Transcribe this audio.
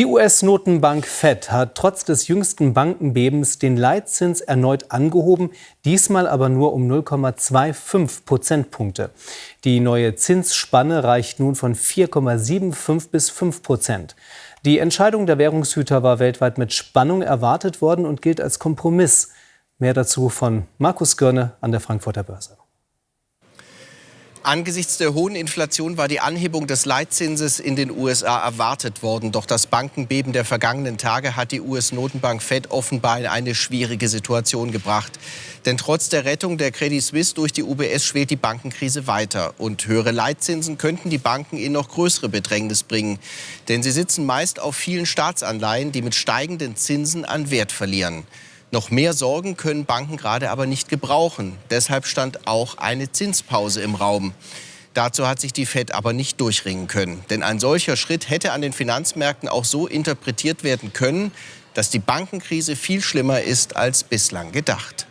Die US-Notenbank Fed hat trotz des jüngsten Bankenbebens den Leitzins erneut angehoben, diesmal aber nur um 0,25 Prozentpunkte. Die neue Zinsspanne reicht nun von 4,75 bis 5 Prozent. Die Entscheidung der Währungshüter war weltweit mit Spannung erwartet worden und gilt als Kompromiss. Mehr dazu von Markus Görne an der Frankfurter Börse. Angesichts der hohen Inflation war die Anhebung des Leitzinses in den USA erwartet worden. Doch das Bankenbeben der vergangenen Tage hat die US-Notenbank Fed offenbar in eine schwierige Situation gebracht. Denn trotz der Rettung der Credit Suisse durch die UBS schwelt die Bankenkrise weiter. Und höhere Leitzinsen könnten die Banken in noch größere Bedrängnis bringen. Denn sie sitzen meist auf vielen Staatsanleihen, die mit steigenden Zinsen an Wert verlieren. Noch mehr Sorgen können Banken gerade aber nicht gebrauchen. Deshalb stand auch eine Zinspause im Raum. Dazu hat sich die Fed aber nicht durchringen können. Denn ein solcher Schritt hätte an den Finanzmärkten auch so interpretiert werden können, dass die Bankenkrise viel schlimmer ist als bislang gedacht.